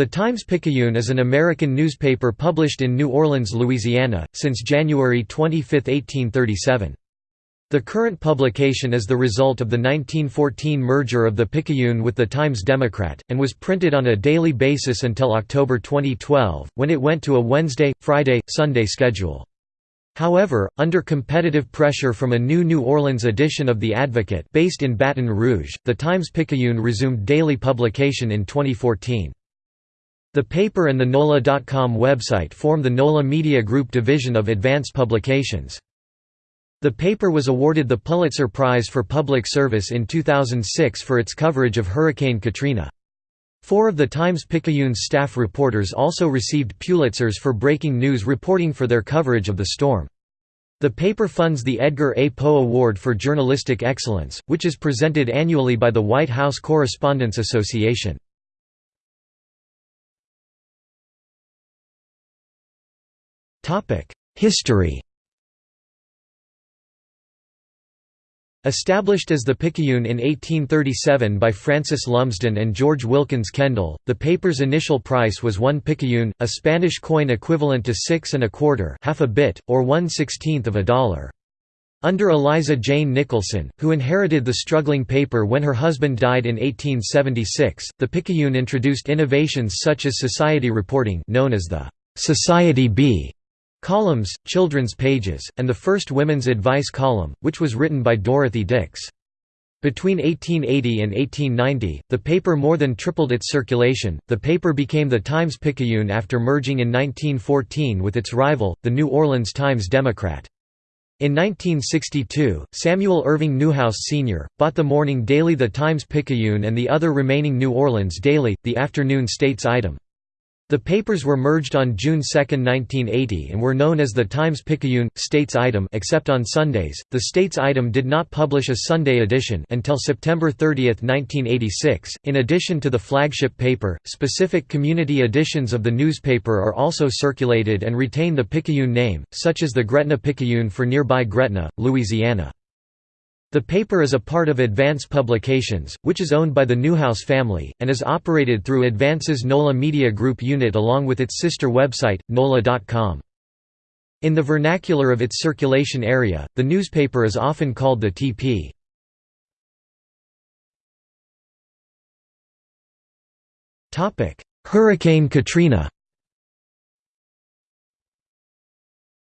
The Times-Picayune is an American newspaper published in New Orleans, Louisiana, since January 25, 1837. The current publication is the result of the 1914 merger of the Picayune with the Times-Democrat, and was printed on a daily basis until October 2012, when it went to a Wednesday, Friday, Sunday schedule. However, under competitive pressure from a new New Orleans edition of The Advocate based in Baton Rouge, the Times-Picayune resumed daily publication in 2014. The paper and the NOLA.com website form the NOLA Media Group division of Advance Publications. The paper was awarded the Pulitzer Prize for Public Service in 2006 for its coverage of Hurricane Katrina. Four of the Times-Picayune's staff reporters also received Pulitzers for breaking news reporting for their coverage of the storm. The paper funds the Edgar A. Poe Award for Journalistic Excellence, which is presented annually by the White House Correspondents Association. History Established as the Picayune in 1837 by Francis Lumsden and George Wilkins Kendall, the paper's initial price was one picayune, a Spanish coin equivalent to six and a quarter half a bit, or one sixteenth of a dollar. Under Eliza Jane Nicholson, who inherited the struggling paper when her husband died in 1876, the Picayune introduced innovations such as society reporting known as the Society Bee columns, children's pages, and the first women's advice column, which was written by Dorothy Dix. Between 1880 and 1890, the paper more than tripled its circulation. The paper became the Times Picayune after merging in 1914 with its rival, the New Orleans Times Democrat. In 1962, Samuel Irving Newhouse Sr., bought the morning daily The Times Picayune and the other remaining New Orleans daily, the afternoon States Item. The papers were merged on June 2, 1980 and were known as the Times-Picayune, States Item except on Sundays. The States Item did not publish a Sunday edition until September 30, 1986. In addition to the flagship paper, specific community editions of the newspaper are also circulated and retain the Picayune name, such as the Gretna Picayune for nearby Gretna, Louisiana. The paper is a part of Advance Publications, which is owned by the Newhouse family, and is operated through Advance's NOLA Media Group unit along with its sister website, NOLA.com. In the vernacular of its circulation area, the newspaper is often called the TP. Hurricane Katrina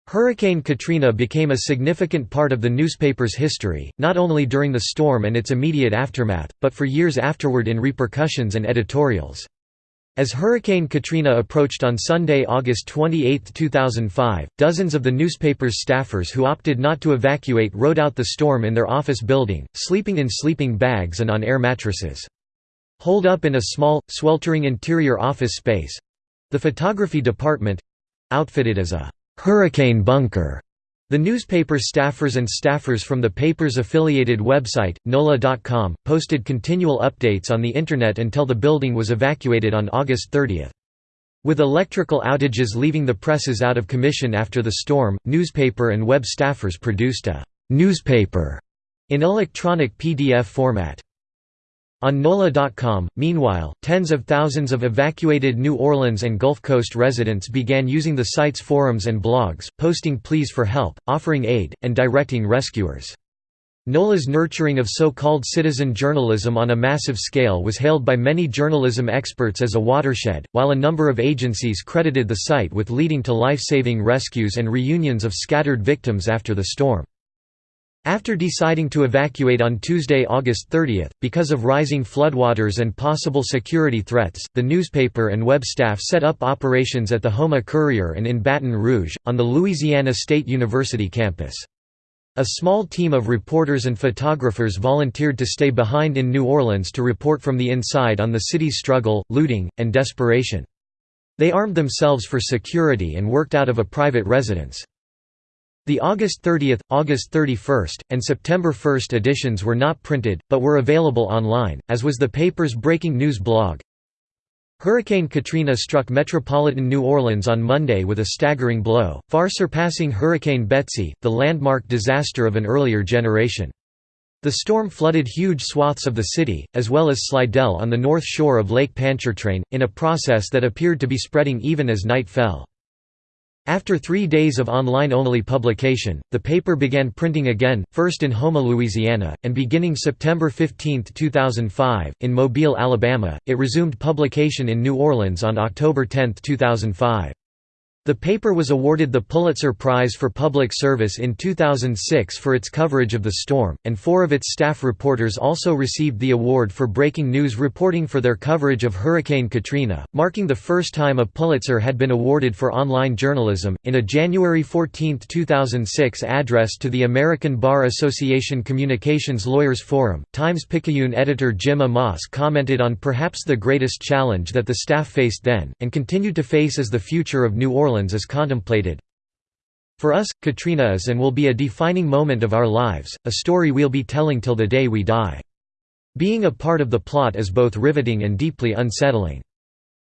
Hurricane Katrina became a significant part of the newspaper's history, not only during the storm and its immediate aftermath, but for years afterward in repercussions and editorials. As Hurricane Katrina approached on Sunday, August 28, 2005, dozens of the newspaper's staffers who opted not to evacuate rode out the storm in their office building, sleeping in sleeping bags and on air mattresses. Holed up in a small, sweltering interior office space—the photography department—outfitted as a Hurricane Bunker. The newspaper staffers and staffers from the paper's affiliated website, NOLA.com, posted continual updates on the Internet until the building was evacuated on August 30. With electrical outages leaving the presses out of commission after the storm, newspaper and web staffers produced a «newspaper» in electronic PDF format. On NOLA.com, meanwhile, tens of thousands of evacuated New Orleans and Gulf Coast residents began using the site's forums and blogs, posting pleas for help, offering aid, and directing rescuers. NOLA's nurturing of so-called citizen journalism on a massive scale was hailed by many journalism experts as a watershed, while a number of agencies credited the site with leading to life-saving rescues and reunions of scattered victims after the storm. After deciding to evacuate on Tuesday, August 30, because of rising floodwaters and possible security threats, the newspaper and web staff set up operations at the Houma Courier and in Baton Rouge, on the Louisiana State University campus. A small team of reporters and photographers volunteered to stay behind in New Orleans to report from the inside on the city's struggle, looting, and desperation. They armed themselves for security and worked out of a private residence. The August 30, August 31, and September 1 editions were not printed, but were available online, as was the paper's breaking news blog. Hurricane Katrina struck metropolitan New Orleans on Monday with a staggering blow, far surpassing Hurricane Betsy, the landmark disaster of an earlier generation. The storm flooded huge swaths of the city, as well as Slidell on the north shore of Lake Pontchartrain, in a process that appeared to be spreading even as night fell. After three days of online-only publication, the paper began printing again, first in Houma, Louisiana, and beginning September 15, 2005, in Mobile, Alabama, it resumed publication in New Orleans on October 10, 2005. The paper was awarded the Pulitzer Prize for Public Service in 2006 for its coverage of the storm, and four of its staff reporters also received the award for breaking news reporting for their coverage of Hurricane Katrina, marking the first time a Pulitzer had been awarded for online journalism. In a January 14, 2006 address to the American Bar Association Communications Lawyers Forum, Times Picayune editor Jim Amoss commented on perhaps the greatest challenge that the staff faced then, and continued to face as the future of New Orleans Orleans is contemplated. For us, Katrina is and will be a defining moment of our lives, a story we'll be telling till the day we die. Being a part of the plot is both riveting and deeply unsettling.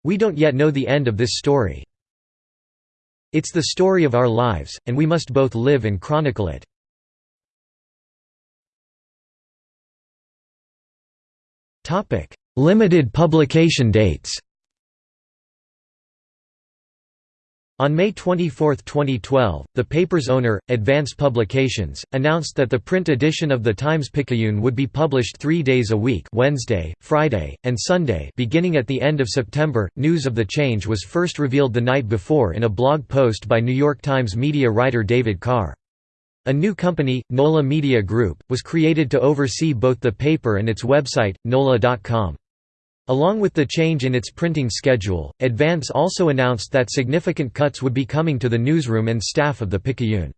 We don't yet know the end of this story. It's the story of our lives, and we must both live and chronicle it. Limited publication dates On May 24, 2012, the paper's owner, Advance Publications, announced that the print edition of the Times-Picayune would be published three days a week Wednesday, Friday, and Sunday beginning at the end of September. News of the change was first revealed the night before in a blog post by New York Times media writer David Carr. A new company, NOLA Media Group, was created to oversee both the paper and its website, nola.com. Along with the change in its printing schedule, Advance also announced that significant cuts would be coming to the newsroom and staff of the Picayune.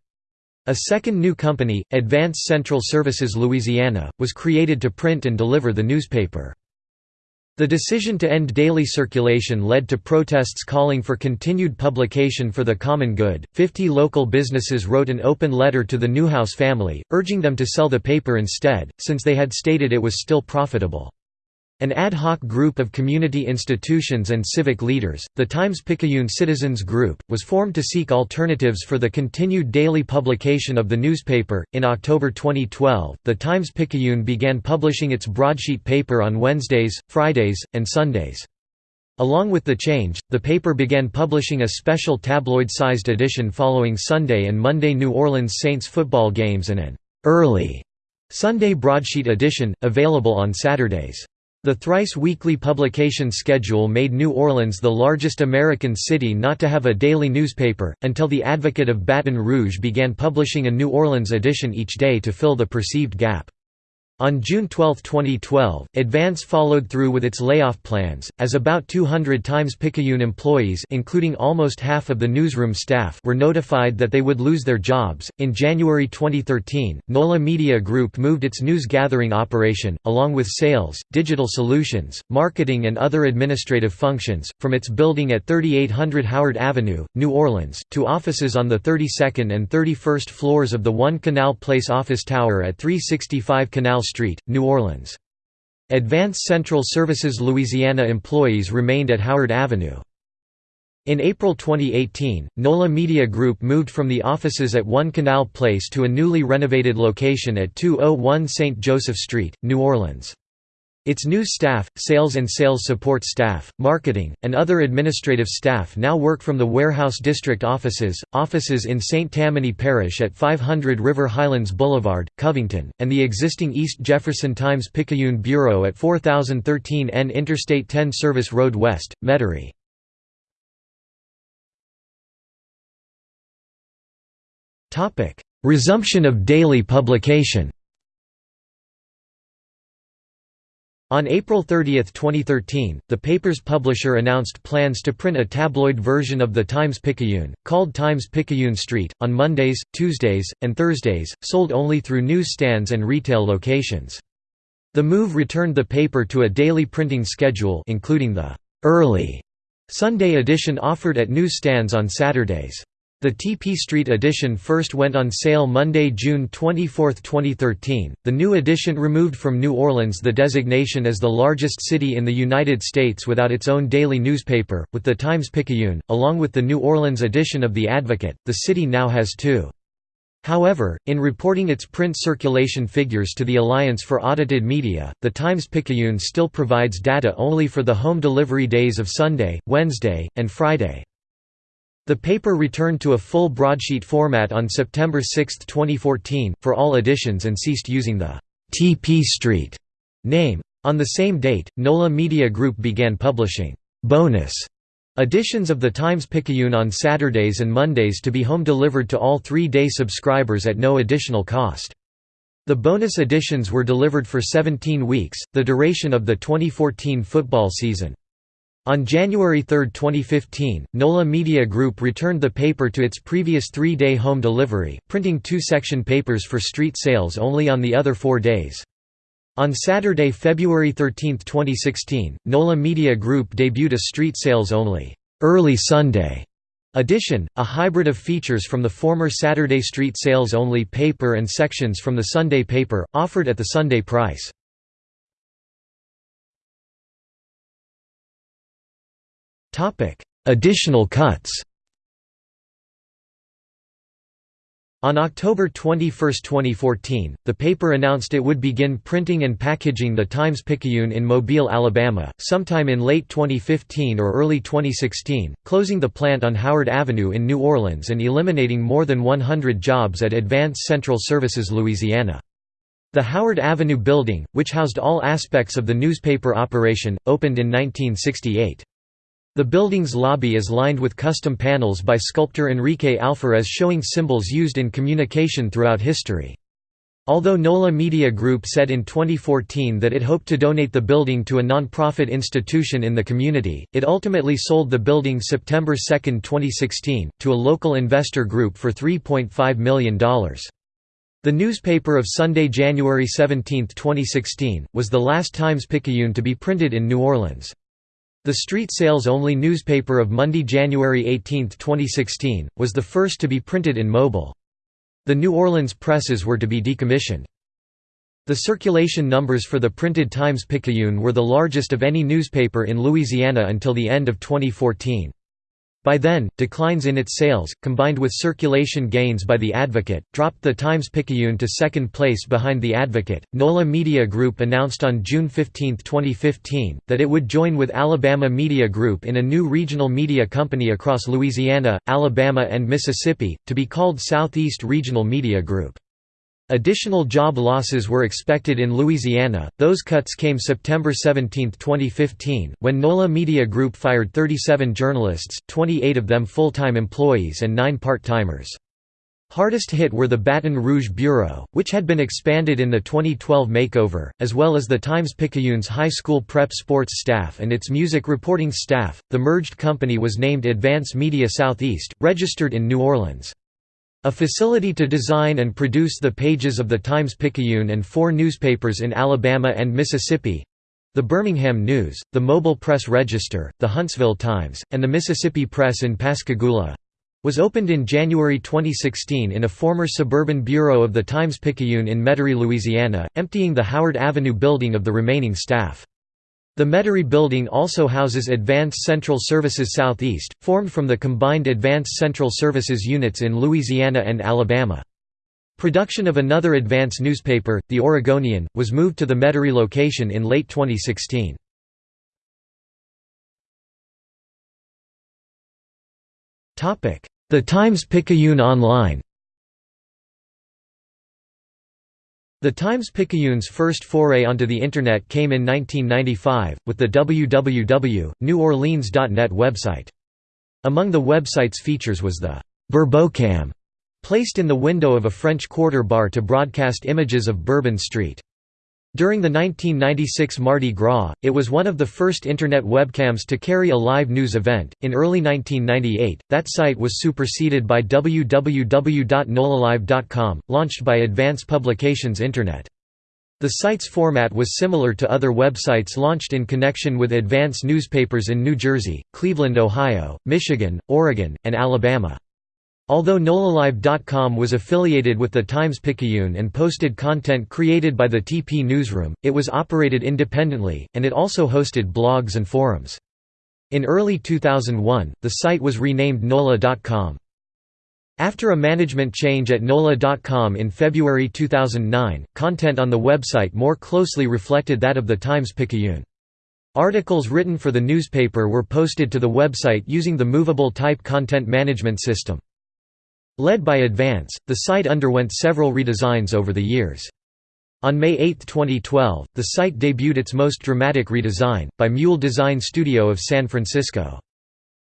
A second new company, Advance Central Services Louisiana, was created to print and deliver the newspaper. The decision to end daily circulation led to protests calling for continued publication for the common good. Fifty local businesses wrote an open letter to the Newhouse family, urging them to sell the paper instead, since they had stated it was still profitable. An ad hoc group of community institutions and civic leaders, the Times-Picayune Citizens Group, was formed to seek alternatives for the continued daily publication of the newspaper. In October 2012, the Times-Picayune began publishing its broadsheet paper on Wednesdays, Fridays, and Sundays. Along with the change, the paper began publishing a special tabloid-sized edition following Sunday and Monday New Orleans Saints football games and an early Sunday broadsheet edition, available on Saturdays. The thrice-weekly publication schedule made New Orleans the largest American city not to have a daily newspaper, until the Advocate of Baton Rouge began publishing a New Orleans edition each day to fill the perceived gap. On June 12, 2012, Advance followed through with its layoff plans, as about 200 Times-Picayune employees including almost half of the newsroom staff were notified that they would lose their jobs. In January 2013, NOLA Media Group moved its news gathering operation, along with sales, digital solutions, marketing and other administrative functions, from its building at 3800 Howard Avenue, New Orleans, to offices on the 32nd and 31st floors of the One Canal Place office tower at 365 Canal Street, New Orleans. Advance Central Services Louisiana employees remained at Howard Avenue. In April 2018, NOLA Media Group moved from the offices at One Canal Place to a newly renovated location at 201 St. Joseph Street, New Orleans. Its new staff, sales and sales support staff, marketing, and other administrative staff now work from the Warehouse District offices, offices in St. Tammany Parish at 500 River Highlands Boulevard, Covington, and the existing East Jefferson Times-Picayune Bureau at 4013 N Interstate 10 Service Road West, Metairie. Resumption of daily publication On April 30, 2013, the paper's publisher announced plans to print a tabloid version of the Times-Picayune, called Times-Picayune Street, on Mondays, Tuesdays, and Thursdays, sold only through newsstands and retail locations. The move returned the paper to a daily printing schedule including the «early» Sunday edition offered at newsstands on Saturdays. The TP Street edition first went on sale Monday, June 24, 2013. The new edition removed from New Orleans the designation as the largest city in the United States without its own daily newspaper, with the Times Picayune, along with the New Orleans edition of The Advocate. The city now has two. However, in reporting its print circulation figures to the Alliance for Audited Media, the Times-Picayune still provides data only for the home delivery days of Sunday, Wednesday, and Friday. The paper returned to a full broadsheet format on September 6, 2014, for all editions and ceased using the TP Street name. On the same date, NOLA Media Group began publishing bonus Editions of the Times-Picayune on Saturdays and Mondays to be home delivered to all three-day subscribers at no additional cost. The bonus editions were delivered for 17 weeks, the duration of the 2014 football season. On January 3, 2015, NOLA Media Group returned the paper to its previous three-day home delivery, printing two-section papers for street sales only on the other four days. On Saturday, February 13, 2016, NOLA Media Group debuted a street sales only early Sunday edition, a hybrid of features from the former Saturday street sales only paper and sections from the Sunday paper, offered at the Sunday price. Additional cuts On October 21, 2014, the paper announced it would begin printing and packaging the Times-Picayune in Mobile, Alabama, sometime in late 2015 or early 2016, closing the plant on Howard Avenue in New Orleans and eliminating more than 100 jobs at Advance Central Services Louisiana. The Howard Avenue building, which housed all aspects of the newspaper operation, opened in 1968. The building's lobby is lined with custom panels by sculptor Enrique Alferez showing symbols used in communication throughout history. Although NOLA Media Group said in 2014 that it hoped to donate the building to a non-profit institution in the community, it ultimately sold the building September 2, 2016, to a local investor group for $3.5 million. The newspaper of Sunday, January 17, 2016, was the last Times-Picayune to be printed in New Orleans. The street sales-only newspaper of Monday, January 18, 2016, was the first to be printed in Mobile. The New Orleans presses were to be decommissioned. The circulation numbers for the printed Times-Picayune were the largest of any newspaper in Louisiana until the end of 2014. By then, declines in its sales, combined with circulation gains by The Advocate, dropped the Times-Picayune to second place behind The Advocate. NOLA Media Group announced on June 15, 2015, that it would join with Alabama Media Group in a new regional media company across Louisiana, Alabama and Mississippi, to be called Southeast Regional Media Group. Additional job losses were expected in Louisiana, those cuts came September 17, 2015, when NOLA Media Group fired 37 journalists, 28 of them full-time employees and 9 part-timers. Hardest hit were the Baton Rouge Bureau, which had been expanded in the 2012 makeover, as well as the Times-Picayune's high school prep sports staff and its music reporting staff. The merged company was named Advance Media Southeast, registered in New Orleans. A facility to design and produce the pages of the Times-Picayune and four newspapers in Alabama and Mississippi—the Birmingham News, the Mobile Press Register, the Huntsville Times, and the Mississippi Press in Pascagoula—was opened in January 2016 in a former suburban bureau of the Times-Picayune in Metairie, Louisiana, emptying the Howard Avenue building of the remaining staff. The Metairie building also houses Advance Central Services Southeast, formed from the combined Advance Central Services units in Louisiana and Alabama. Production of another Advance newspaper, The Oregonian, was moved to the Metairie location in late 2016. The Times-Picayune Online The Times-Picayune's first foray onto the Internet came in 1995, with the www.neworleans.net website. Among the website's features was the «Bourbocam», placed in the window of a French Quarter bar to broadcast images of Bourbon Street. During the 1996 Mardi Gras, it was one of the first Internet webcams to carry a live news event. In early 1998, that site was superseded by www.nolalive.com, launched by Advance Publications Internet. The site's format was similar to other websites launched in connection with Advance newspapers in New Jersey, Cleveland, Ohio, Michigan, Oregon, and Alabama. Although NOLALive.com was affiliated with the Times-Picayune and posted content created by the TP newsroom, it was operated independently, and it also hosted blogs and forums. In early 2001, the site was renamed NOLA.com. After a management change at NOLA.com in February 2009, content on the website more closely reflected that of the Times-Picayune. Articles written for the newspaper were posted to the website using the movable type content management system. Led by Advance, the site underwent several redesigns over the years. On May 8, 2012, the site debuted its most dramatic redesign, by Mule Design Studio of San Francisco.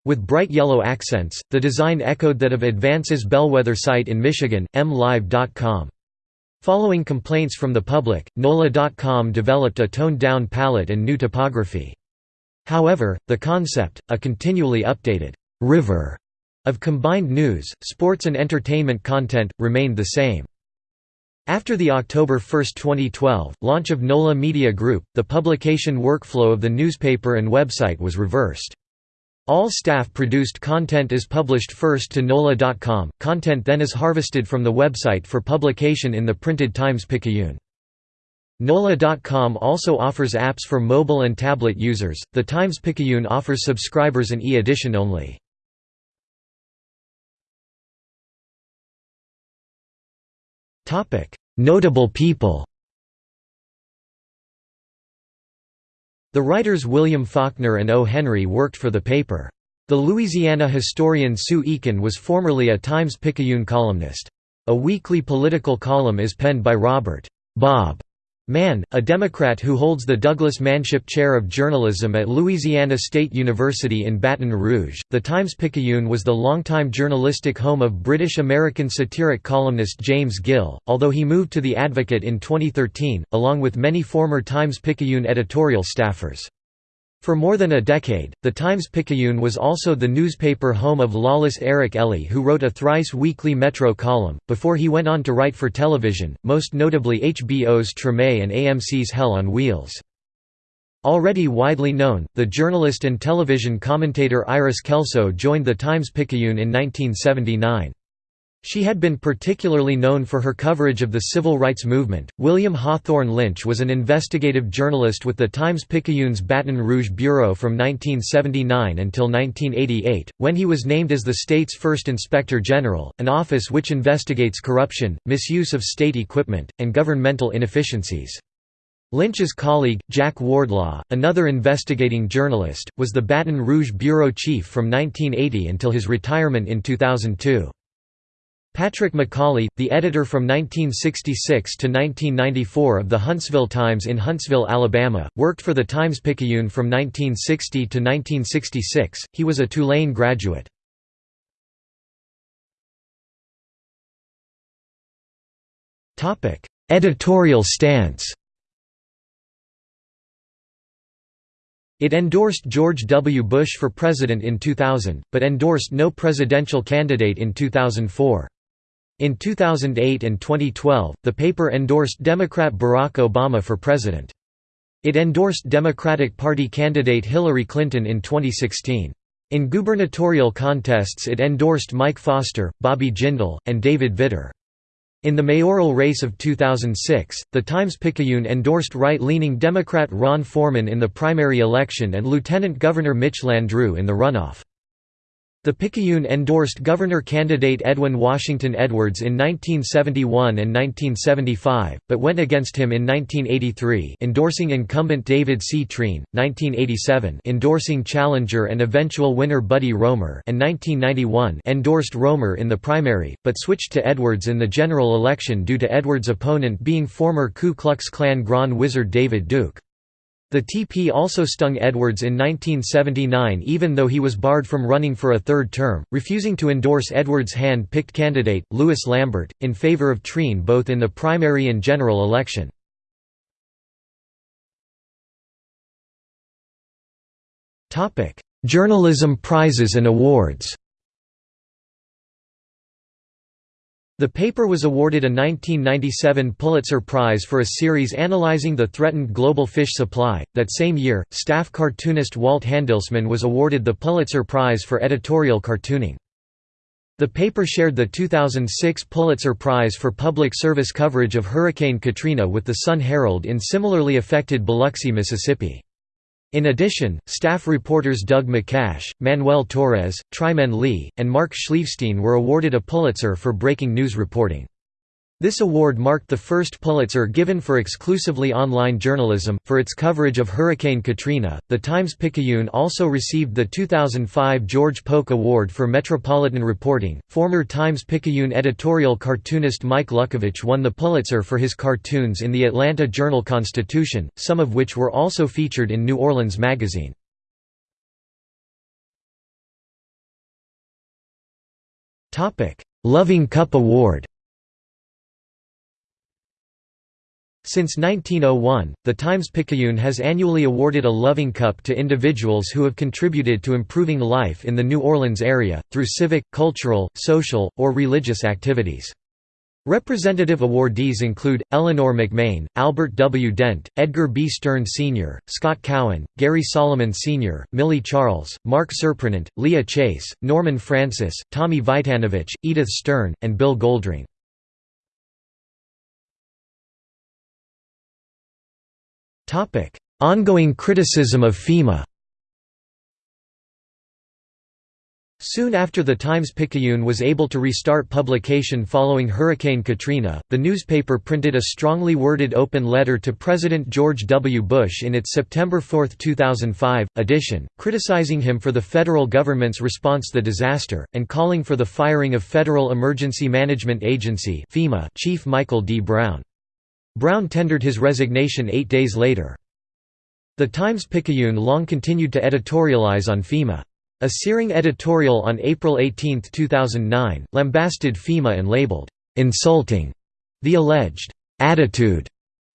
With bright yellow accents, the design echoed that of Advance's bellwether site in Michigan, mlive.com. Following complaints from the public, NOLA.com developed a toned-down palette and new typography. However, the concept, a continually updated «river» of combined news, sports and entertainment content, remained the same. After the October 1, 2012, launch of NOLA Media Group, the publication workflow of the newspaper and website was reversed. All staff-produced content is published first to NOLA.com, content then is harvested from the website for publication in the printed Times-Picayune. NOLA.com also offers apps for mobile and tablet users, the Times-Picayune offers subscribers an e-edition only. Notable people The writers William Faulkner and O. Henry worked for the paper. The Louisiana historian Sue Eakin was formerly a Times-Picayune columnist. A weekly political column is penned by Robert Bob Mann, a Democrat who holds the Douglas Manship Chair of Journalism at Louisiana State University in Baton Rouge. The Times-Picayune was the longtime journalistic home of British-American satiric columnist James Gill, although he moved to The Advocate in 2013, along with many former Times-Picayune editorial staffers. For more than a decade, the Times-Picayune was also the newspaper home of Lolis Eric Elie who wrote a thrice-weekly Metro column, before he went on to write for television, most notably HBO's Treme and AMC's Hell on Wheels. Already widely known, the journalist and television commentator Iris Kelso joined the Times-Picayune in 1979. She had been particularly known for her coverage of the civil rights movement. William Hawthorne Lynch was an investigative journalist with the Times-Picayune's Baton Rouge bureau from 1979 until 1988, when he was named as the state's first inspector general, an office which investigates corruption, misuse of state equipment, and governmental inefficiencies. Lynch's colleague, Jack Wardlaw, another investigating journalist, was the Baton Rouge bureau chief from 1980 until his retirement in 2002. Patrick Macaulay, the editor from 1966 to 1994 of the Huntsville Times in Huntsville, Alabama, worked for the Times-Picayune from 1960 to 1966. He was a Tulane graduate. Topic: Editorial stance. It endorsed George W. Bush for president in 2000, but endorsed no presidential candidate in 2004. In 2008 and 2012, the paper endorsed Democrat Barack Obama for president. It endorsed Democratic Party candidate Hillary Clinton in 2016. In gubernatorial contests it endorsed Mike Foster, Bobby Jindal, and David Vitter. In the mayoral race of 2006, the Times-Picayune endorsed right-leaning Democrat Ron Forman in the primary election and Lieutenant Governor Mitch Landrieu in the runoff. The Picayune endorsed governor candidate Edwin Washington Edwards in 1971 and 1975, but went against him in 1983 endorsing incumbent David C. Treen, 1987 endorsing challenger and eventual winner Buddy Roemer and 1991 endorsed Roemer in the primary, but switched to Edwards in the general election due to Edwards' opponent being former Ku Klux Klan Grand Wizard David Duke. The TP also stung Edwards in 1979 even though he was barred from running for a third term, refusing to endorse Edwards' hand-picked candidate, Louis Lambert, in favor of Treen both in the primary and general election. Journalism prizes and awards The paper was awarded a 1997 Pulitzer Prize for a series analyzing the threatened global fish supply. That same year, staff cartoonist Walt Handelsman was awarded the Pulitzer Prize for editorial cartooning. The paper shared the 2006 Pulitzer Prize for public service coverage of Hurricane Katrina with the Sun-Herald in similarly affected Biloxi, Mississippi. In addition, staff reporters Doug MacCash, Manuel Torres, Trymaine Lee, and Mark Schleifstein were awarded a Pulitzer for breaking news reporting. This award marked the first Pulitzer given for exclusively online journalism. For its coverage of Hurricane Katrina, the Times Picayune also received the 2005 George Polk Award for Metropolitan Reporting. Former Times Picayune editorial cartoonist Mike Luckovich won the Pulitzer for his cartoons in the Atlanta Journal Constitution, some of which were also featured in New Orleans Magazine. Loving Cup Award Since 1901, the Times-Picayune has annually awarded a Loving Cup to individuals who have contributed to improving life in the New Orleans area, through civic, cultural, social, or religious activities. Representative awardees include, Eleanor McMain, Albert W. Dent, Edgar B. Stern Sr., Scott Cowen, Gary Solomon Sr., Millie Charles, Mark Surprenant, Leah Chase, Norman Francis, Tommy Vitanovich, Edith Stern, and Bill Goldring. Ongoing criticism of FEMA Soon after the Times-Picayune was able to restart publication following Hurricane Katrina, the newspaper printed a strongly worded open letter to President George W. Bush in its September 4, 2005, edition, criticizing him for the federal government's response to the disaster, and calling for the firing of Federal Emergency Management Agency FEMA Chief Michael D. Brown. Brown tendered his resignation eight days later. The Times-Picayune long continued to editorialize on FEMA. A searing editorial on April 18, 2009, lambasted FEMA and labeled, "...insulting," the alleged "...attitude."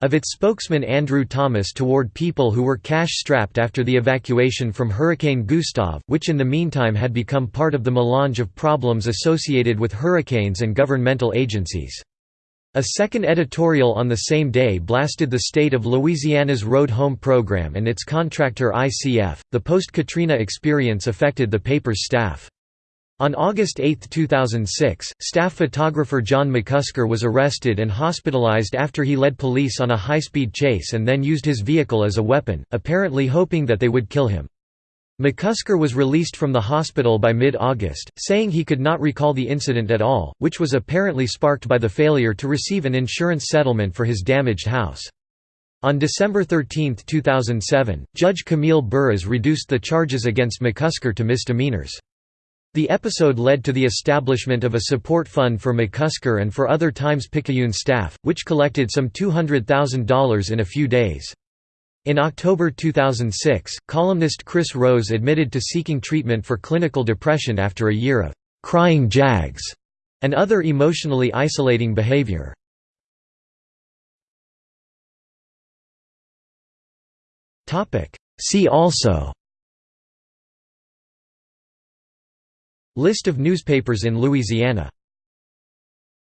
of its spokesman Andrew Thomas toward people who were cash-strapped after the evacuation from Hurricane Gustav, which in the meantime had become part of the melange of problems associated with hurricanes and governmental agencies. A second editorial on the same day blasted the state of Louisiana's Road Home program and its contractor ICF. The post Katrina experience affected the paper's staff. On August 8, 2006, staff photographer John McCusker was arrested and hospitalized after he led police on a high-speed chase and then used his vehicle as a weapon, apparently hoping that they would kill him. McCusker was released from the hospital by mid-August, saying he could not recall the incident at all, which was apparently sparked by the failure to receive an insurance settlement for his damaged house. On December 13, 2007, Judge Camille Buras reduced the charges against McCusker to misdemeanors. The episode led to the establishment of a support fund for McCusker and for other Times-Picayune staff, which collected some $200,000 in a few days. In October 2006, columnist Chris Rose admitted to seeking treatment for clinical depression after a year of «crying jags» and other emotionally isolating behavior. See also List of newspapers in Louisiana